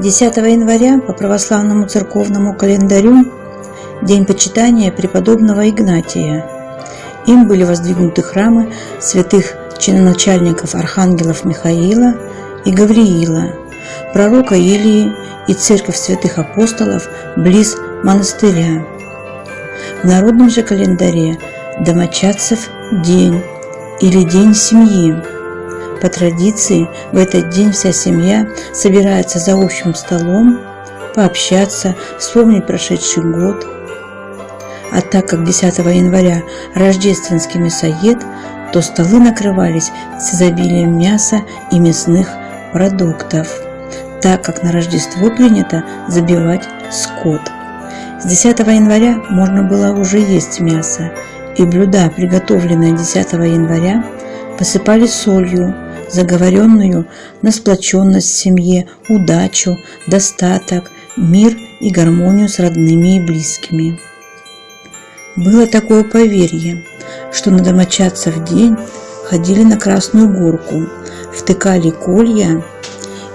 10 января по православному церковному календарю день почитания преподобного Игнатия. Им были воздвигнуты храмы святых чиноначальников архангелов Михаила и Гавриила, пророка Илии и церковь святых апостолов близ монастыря. В народном же календаре Домочадцев день или день семьи. По традиции в этот день вся семья собирается за общим столом, пообщаться, вспомнить прошедший год. А так как 10 января рождественский мясоед, то столы накрывались с изобилием мяса и мясных продуктов, так как на Рождество принято забивать скот. С 10 января можно было уже есть мясо, и блюда, приготовленные 10 января, посыпали солью, заговоренную на сплоченность в семье, удачу, достаток, мир и гармонию с родными и близкими. Было такое поверье, что на домочадцев день ходили на Красную Горку, втыкали колья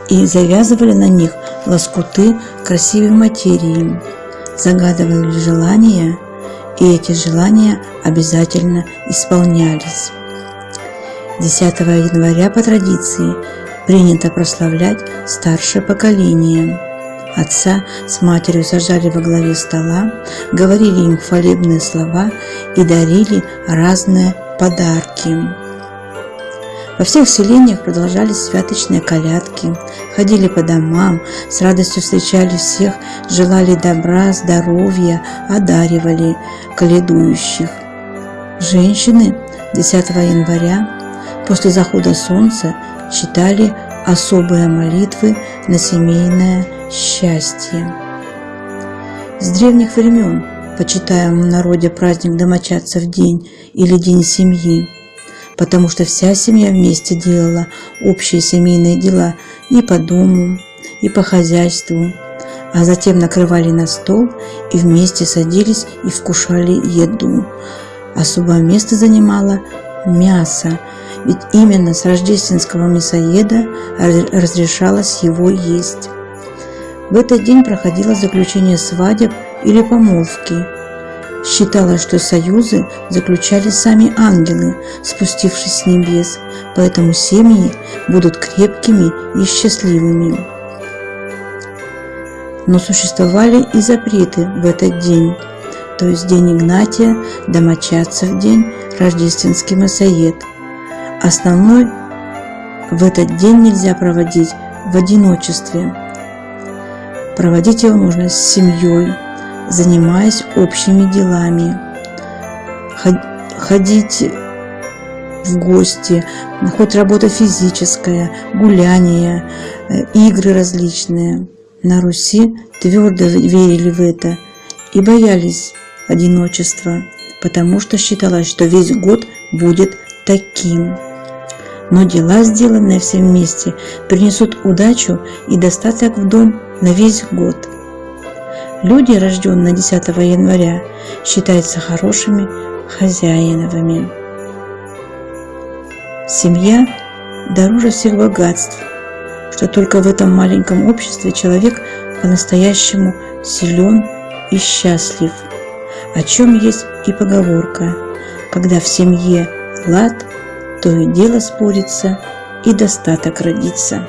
и завязывали на них лоскуты красивой материи, загадывали желания, и эти желания обязательно исполнялись. 10 января по традиции принято прославлять старшее поколение. Отца с матерью сажали во главе стола, говорили им хвалебные слова и дарили разные подарки. Во всех селениях продолжались святочные колядки, ходили по домам, с радостью встречали всех, желали добра, здоровья, одаривали коледующих. Женщины 10 января после захода солнца читали особые молитвы на семейное счастье. С древних времен почитаем в народе праздник домочадцев день или день семьи, потому что вся семья вместе делала общие семейные дела и по дому, и по хозяйству, а затем накрывали на стол и вместе садились и вкушали еду. Особое место занимало мясо, ведь именно с рождественского мясоеда разрешалось его есть. В этот день проходило заключение свадеб или помолвки. Считалось, что союзы заключали сами ангелы, спустившись с небес, поэтому семьи будут крепкими и счастливыми. Но существовали и запреты в этот день, то есть день Игнатия, домочадцев день, рождественский масоед – Основной в этот день нельзя проводить в одиночестве. Проводить его нужно с семьей, занимаясь общими делами. Ходить в гости, хоть работа физическая, гуляния, э, игры различные. На Руси твердо верили в это и боялись одиночества, потому что считалось, что весь год будет таким но дела, сделанные все вместе, принесут удачу и достаток в дом на весь год. Люди, рожденные 10 января, считаются хорошими хозяиновыми. Семья дороже всех богатств, что только в этом маленьком обществе человек по-настоящему силен и счастлив, о чем есть и поговорка, когда в семье лад – то и дело спорится, и достаток родится.